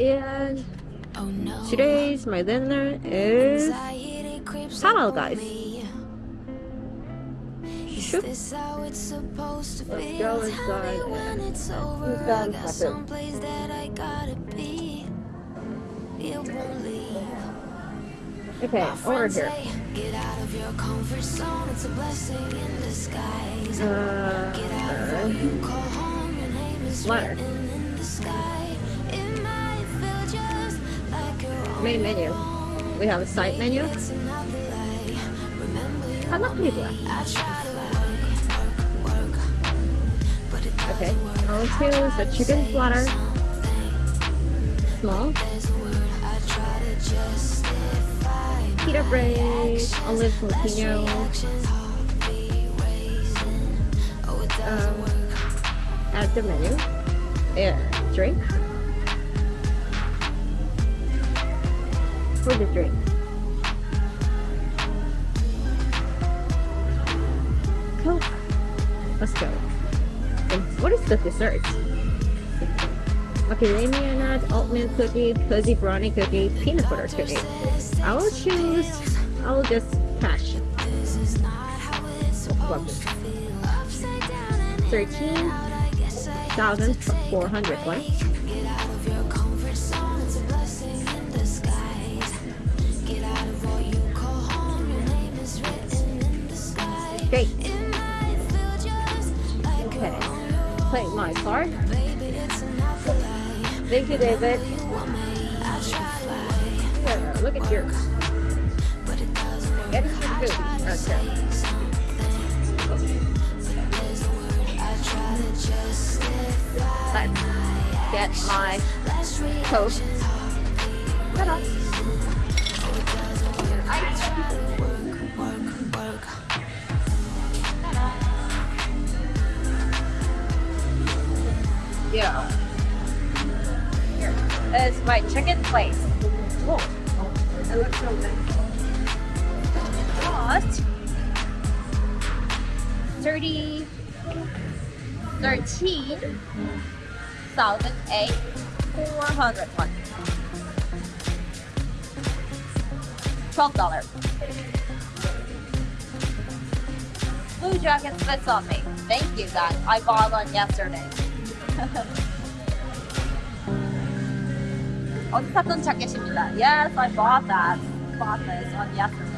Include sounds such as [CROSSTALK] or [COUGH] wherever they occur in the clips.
And Oh no. today's my dinner is Anxiety creeps halal up on guys. Is Shoot. this how it's supposed to Let's be? go Tell me inside when and it's over. I got someplace that I gotta be. It won't leave. okay. Over here. Get out of your comfort zone. It's a blessing in disguise. Uh, Get out of what you call home. Your name is Ladder. Main menu. We have a side menu. But it doesn't Okay. I'll choose the chicken platter. Small. Pita bread. Olive jalapeno. Um. Add the menu. Yeah. Drink. for the drink. Coke. Let's go. What is the dessert? Macadamia nut, oatmeal cookie, fuzzy brownie cookie, peanut butter cookie. I will choose, I will just cash. 13,401. Like Okay. your Play my card. Thank you, David. Yeah, look at yours. it. Get some food. Okay. Let's get my coat. reactions, heartbeat Yeah. Here is my chicken place. Oh, it looks so good. Cost 30, 13, 1008, 401. $12. Blue Jacket fits on me. Thank you guys. I bought one yesterday. [LAUGHS] 어디 샀던 자켓입니다. Yes, I bought that. Bought this on yesterday.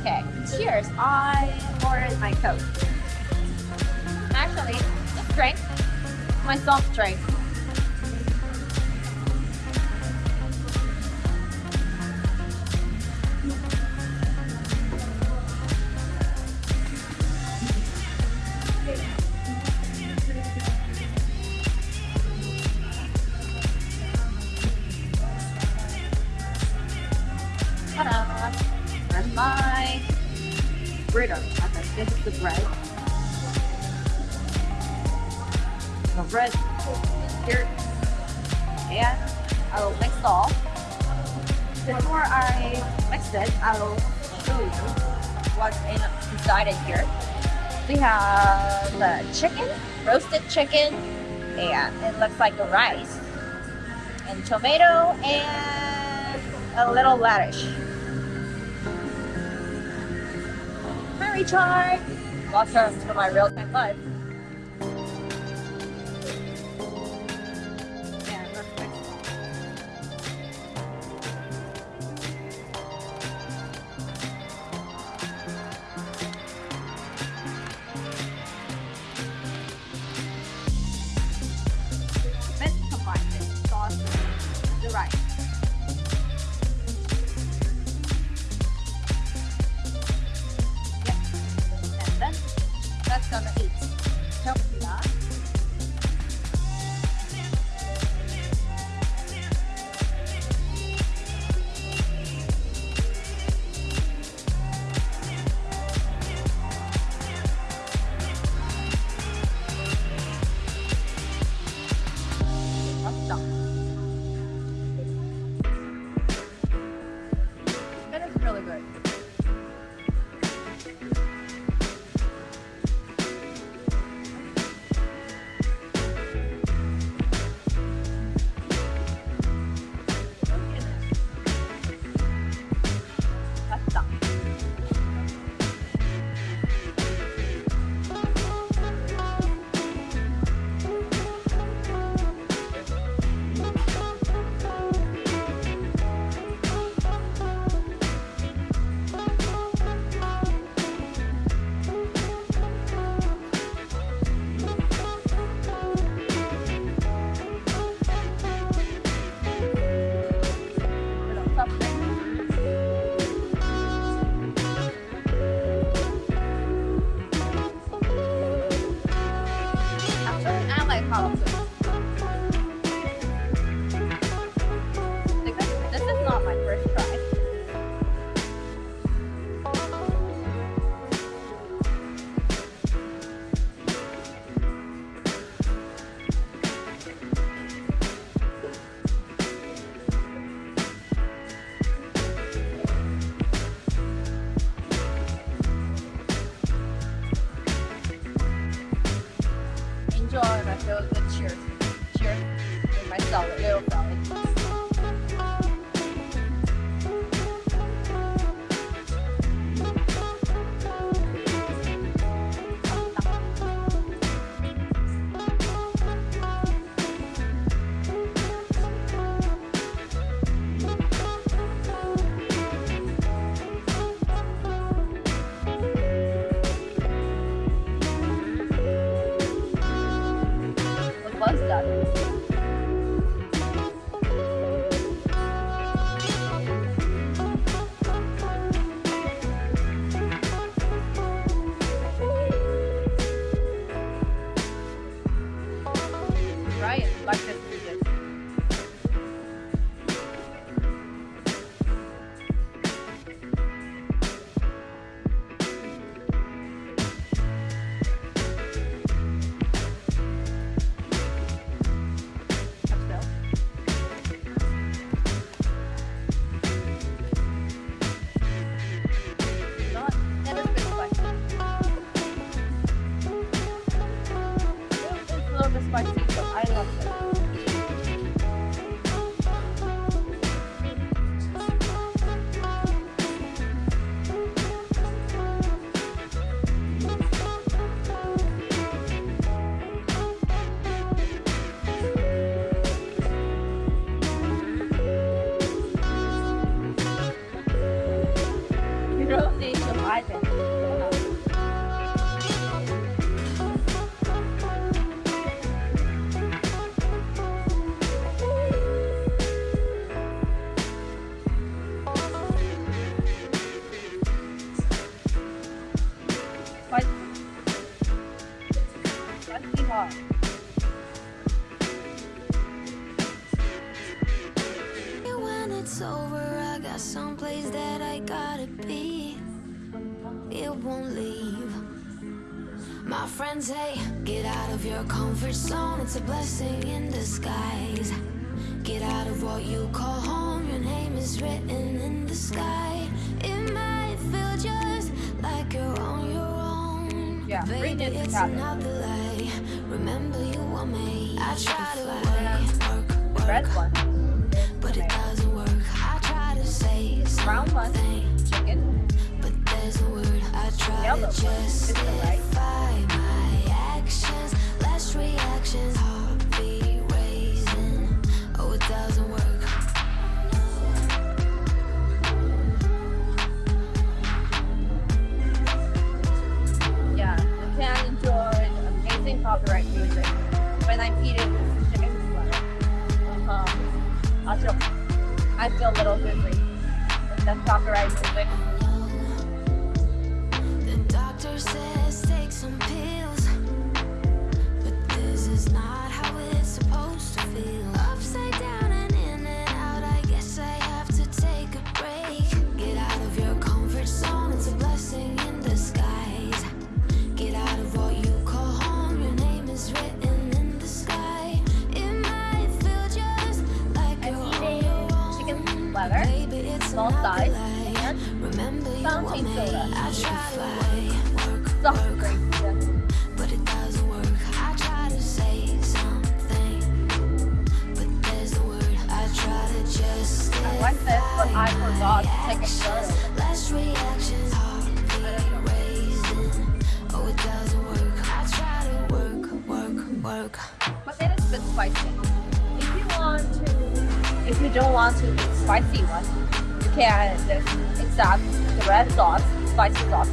Okay, cheers. I ordered my coat. Actually, this drink, my soft drink. Is the bread here. And I will mix all. Before I mix it, I will show you what's in, inside it here. We have the chicken, roasted chicken, and it looks like a rice, and tomato, and a little lettuce. radish. Hi, Richard. Welcome to my real time life. Ryan, like this It's a little bit out of your comfort zone. It's a blessing in disguise. Get out of what you call home. Your name is written in the sky. It might feel just like you're on your own. Yeah, Baby, it's another lie. Remember, you were made. I try to work, work, The red one. But it doesn't work. I try to say Brown one. something, Chicken. but there's no word. I try Yellow to one. Right. justify my actions, I forgot to take a photo. Reactions, heartbeat. Oh, it doesn't work. I try to work, work, work. But it is a bit spicy. If you want to, if you don't want to eat spicy one, you can just accept the red sauce, spicy sauce.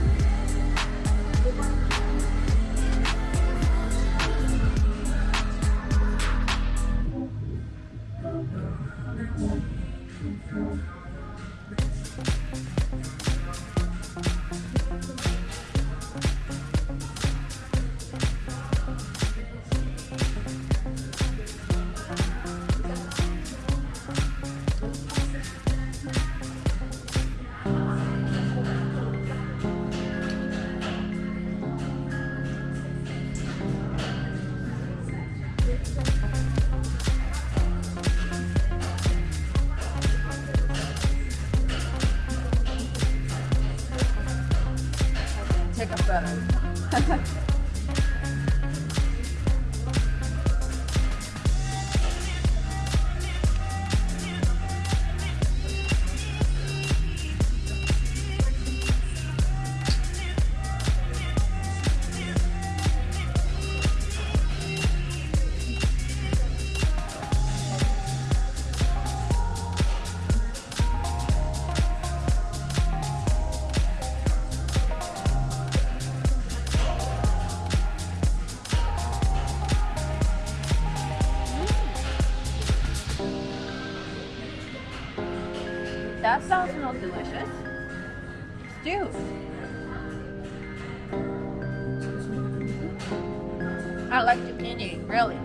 I like the zucchini, really.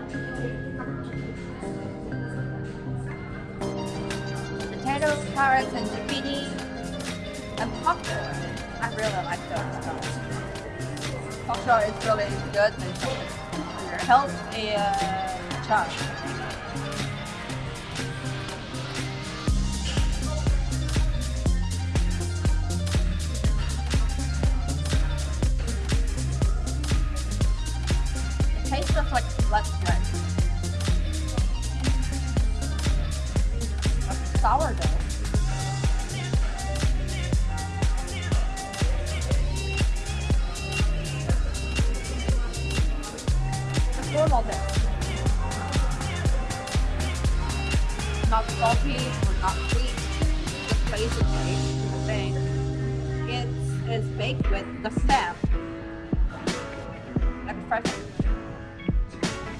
Potatoes, carrots, and zucchini, and popcorn. I really like those stuff. Popcorn is really good for your health and uh, charge. Tastes just like black bread. Like sourdough. Normal dough. Not salty or not sweet. Just basically the same. It is baked with the stem. Like fresh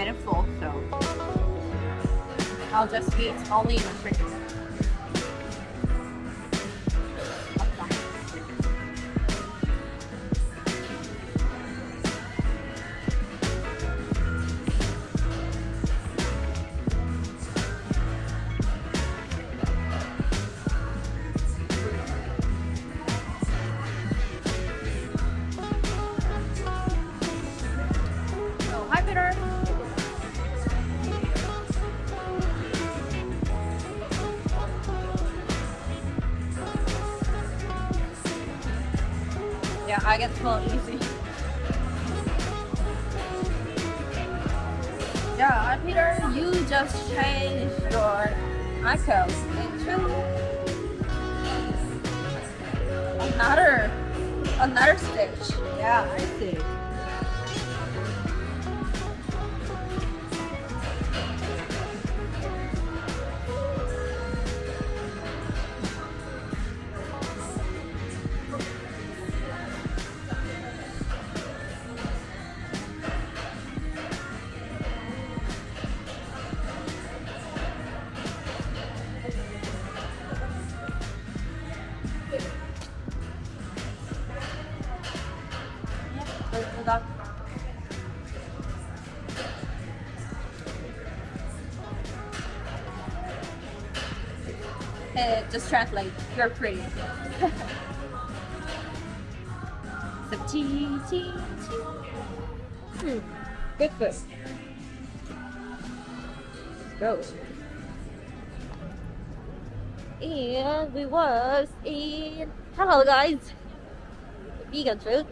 I'm getting full, so I'll just eat only in the fridge. Yeah, I get full easy. Yeah, Peter, you just changed your icons into another another stage. Yeah, I see. Just translate. You're pretty. [LAUGHS] so tea, tea. Hmm. Good food. Go. And we was in hello guys vegan food